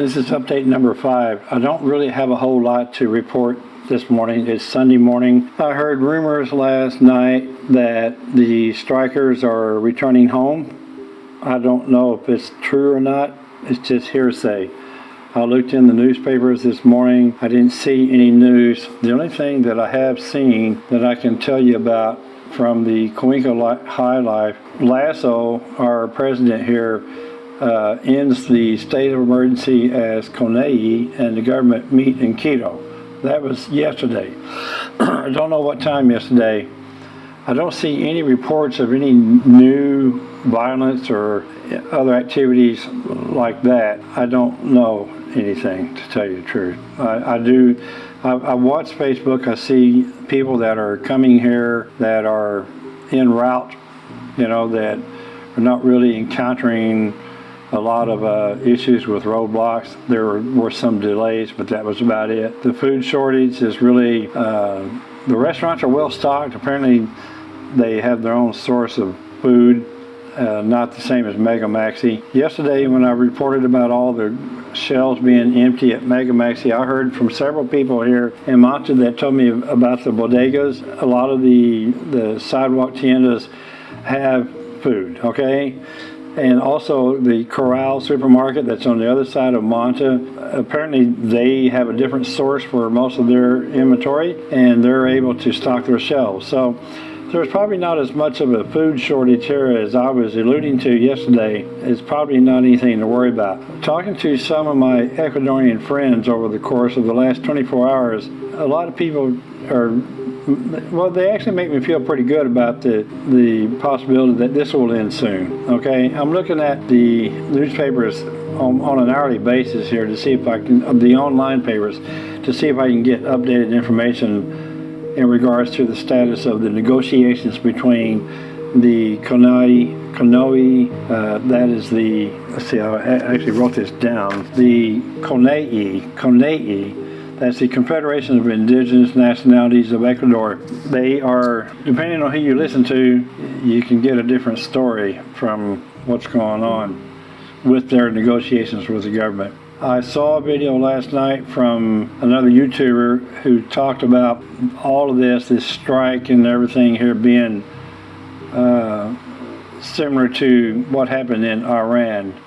This is update number five. I don't really have a whole lot to report this morning. It's Sunday morning. I heard rumors last night that the strikers are returning home. I don't know if it's true or not. It's just hearsay. I looked in the newspapers this morning. I didn't see any news. The only thing that I have seen that I can tell you about from the Cuenca High Life, Lasso, our president here, uh, ends the state of emergency as CONAIE and the government meet in Quito. That was yesterday. I don't know what time yesterday. I don't see any reports of any new violence or other activities like that. I don't know anything, to tell you the truth. I, I do, I, I watch Facebook, I see people that are coming here that are en route, you know, that are not really encountering a lot of uh, issues with roadblocks. There were, some delays, but that was about it. The food shortage is really, uh, the restaurants are well stocked. Apparently they have their own source of food, uh, not the same as Mega Maxi. Yesterday when I reported about all the shelves being empty at Mega Maxi, I heard from several people here in Manta that told me about the bodegas. A lot of the, the sidewalk tiendas have food, okay? And also the Coral supermarket that's on the other side of Manta. Apparently they have a different source for most of their inventory and they're able to stock their shelves. So there's probably not as much of a food shortage here as I was alluding to yesterday. It's probably not anything to worry about. Talking to some of my Ecuadorian friends over the course of the last 24 hours, a lot of people are well, they actually make me feel pretty good about the the possibility that this will end soon. Okay, I'm looking at the newspapers on, on an hourly basis here to see if I can the online papers to see if I can get updated information in regards to the status of the negotiations between the Konai Konoi, uh, that is the, let's see, I actually wrote this down, the CONAIE, CONAIE that's the Confederation of Indigenous Nationalities of Ecuador. They are, depending on who you listen to, you can get a different story from what's going on with their negotiations with the government. I saw a video last night from another YouTuber who talked about all of this, this strike and everything here being uh, similar to what happened in Iran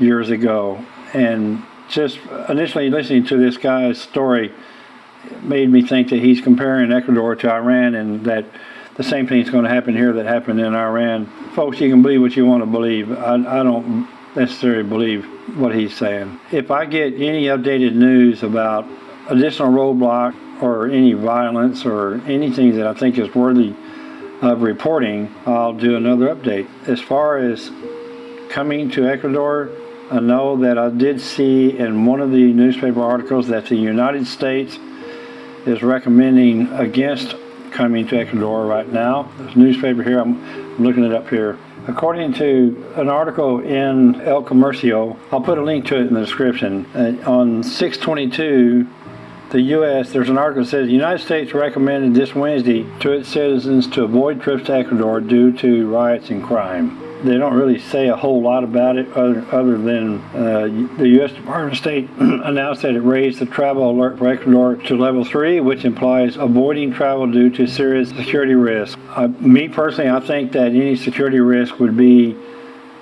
years ago. And just initially listening to this guy's story made me think that he's comparing Ecuador to Iran and that the same thing is going to happen here that happened in Iran. Folks, you can believe what you want to believe. I, I don't necessarily believe what he's saying. If I get any updated news about additional roadblock or any violence or anything that I think is worthy of reporting, I'll do another update. As far as coming to Ecuador, I know that I did see in one of the newspaper articles that the United States is recommending against coming to Ecuador right now. Newspaper here, I'm looking it up here. According to an article in El Comercio, I'll put a link to it in the description. Uh, on 622, the U.S., there's an article that says the United States recommended this Wednesday to its citizens to avoid trips to Ecuador due to riots and crime they don't really say a whole lot about it other, other than uh, the U.S. Department of State announced that it raised the travel alert for Ecuador to level 3, which implies avoiding travel due to serious security risk. Uh, me personally, I think that any security risk would be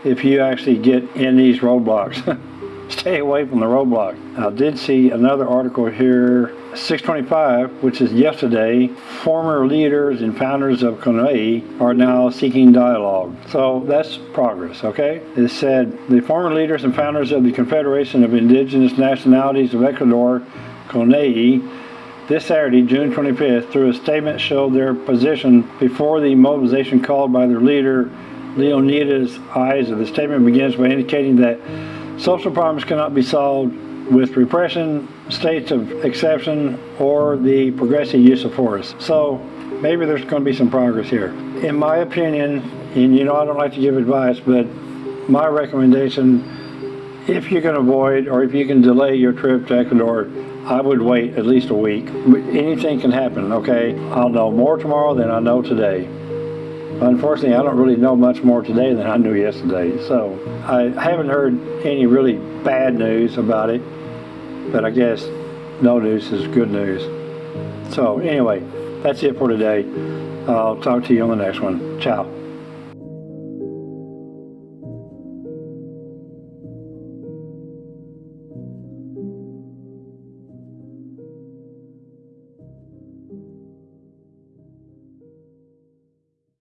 if you actually get in these roadblocks. stay away from the roadblock. I did see another article here, 625, which is yesterday. Former leaders and founders of CONAIE are now seeking dialogue. So that's progress, okay? It said the former leaders and founders of the Confederation of Indigenous Nationalities of Ecuador, CONAIE, this Saturday, June 25th, through a statement showed their position before the mobilization called by their leader, Leonidas Iza. The statement begins by indicating that Social problems cannot be solved with repression, states of exception, or the progressive use of force. So maybe there's going to be some progress here. In my opinion, and you know I don't like to give advice, but my recommendation, if you can avoid or if you can delay your trip to Ecuador, I would wait at least a week. Anything can happen, okay? I'll know more tomorrow than I know today. Unfortunately, I don't really know much more today than I knew yesterday, so I haven't heard any really bad news about it, but I guess no news is good news. So anyway, that's it for today. I'll talk to you on the next one. Ciao.